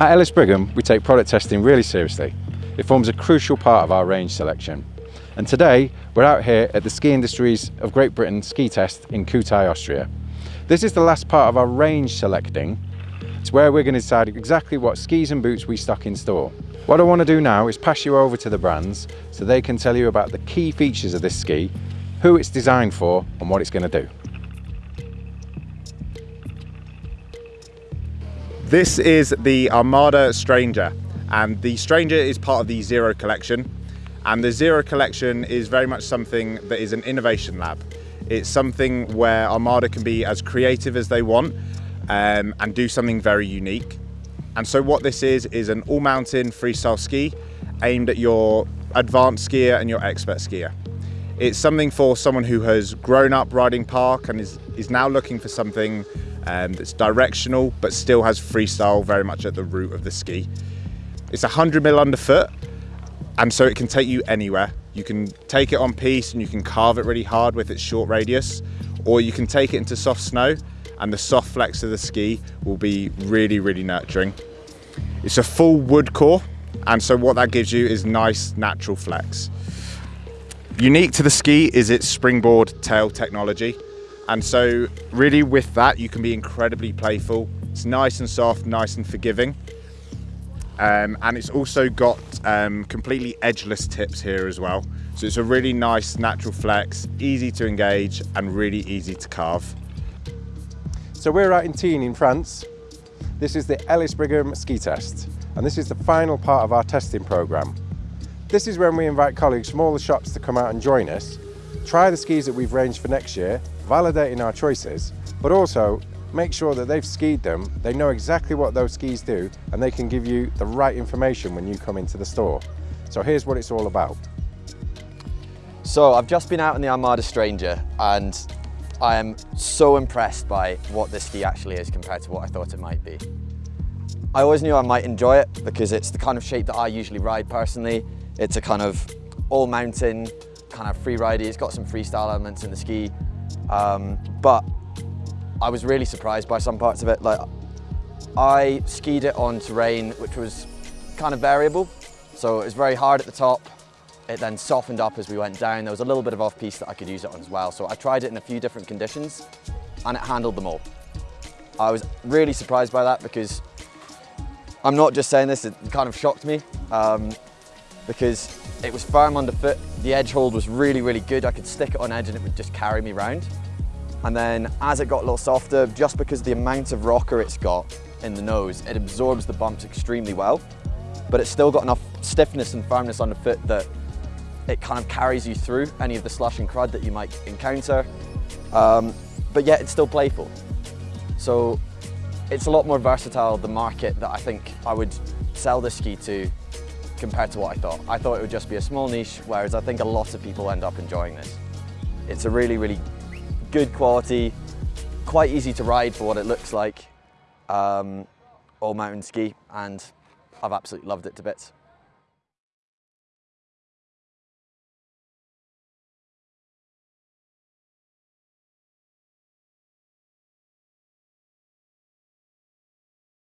At Ellis Brigham, we take product testing really seriously. It forms a crucial part of our range selection. And today, we're out here at the Ski Industries of Great Britain ski test in Kühtai, Austria. This is the last part of our range selecting. It's where we're going to decide exactly what skis and boots we stock in store. What I want to do now is pass you over to the brands so they can tell you about the key features of this ski, who it's designed for and what it's going to do. This is the Armada Stranger and the Stranger is part of the Zero collection and the Zero collection is very much something that is an innovation lab. It's something where Armada can be as creative as they want um, and do something very unique. And so what this is, is an all-mountain freestyle ski aimed at your advanced skier and your expert skier. It's something for someone who has grown up riding park and is, is now looking for something um, that's directional but still has freestyle very much at the root of the ski. It's 100 mil underfoot and so it can take you anywhere. You can take it on piste and you can carve it really hard with its short radius or you can take it into soft snow and the soft flex of the ski will be really, really nurturing. It's a full wood core, and so what that gives you is nice natural flex. Unique to the ski is its springboard tail technology. And so really with that, you can be incredibly playful. It's nice and soft, nice and forgiving. Um, and it's also got um, completely edgeless tips here as well. So it's a really nice natural flex, easy to engage and really easy to carve. So we're out in Tignes in France. This is the Ellis Brigham ski test, and this is the final part of our testing program. This is when we invite colleagues from all the shops to come out and join us, try the skis that we've ranged for next year, validating our choices, but also make sure that they've skied them, they know exactly what those skis do, and they can give you the right information when you come into the store. So here's what it's all about. So I've just been out in the Armada Stranger and I am so impressed by what this ski actually is compared to what I thought it might be. I always knew I might enjoy it because it's the kind of shape that I usually ride personally. It's a kind of all mountain, kind of free ridey. It's got some freestyle elements in the ski. Um, but I was really surprised by some parts of it. Like I skied it on terrain which was kind of variable. So it was very hard at the top, it then softened up as we went down. There was a little bit of off-piste that I could use it on as well. So I tried it in a few different conditions and it handled them all. I was really surprised by that because I'm not just saying this, it kind of shocked me um, because it was firm underfoot. The edge hold was really, really good. I could stick it on edge and it would just carry me round. And then as it got a little softer, just because the amount of rocker it's got in the nose, it absorbs the bumps extremely well, but it's still got enough stiffness and firmness on the foot that it kind of carries you through any of the slush and crud that you might encounter, um, but yet it's still playful. So it's a lot more versatile, the market that I think I would sell this ski to compared to what I thought. I thought it would just be a small niche, whereas I think a lot of people end up enjoying this. It's a really, really good quality, quite easy to ride for what it looks like, um, all mountain ski, and I've absolutely loved it to bits.